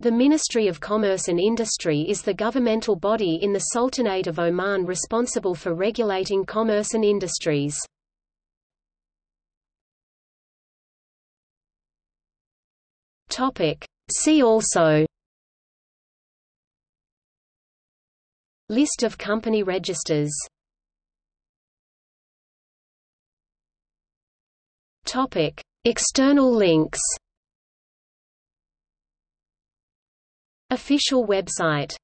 The Ministry of Commerce and Industry is the governmental body in the Sultanate of Oman responsible for regulating commerce and industries. See also List of company registers External links Official website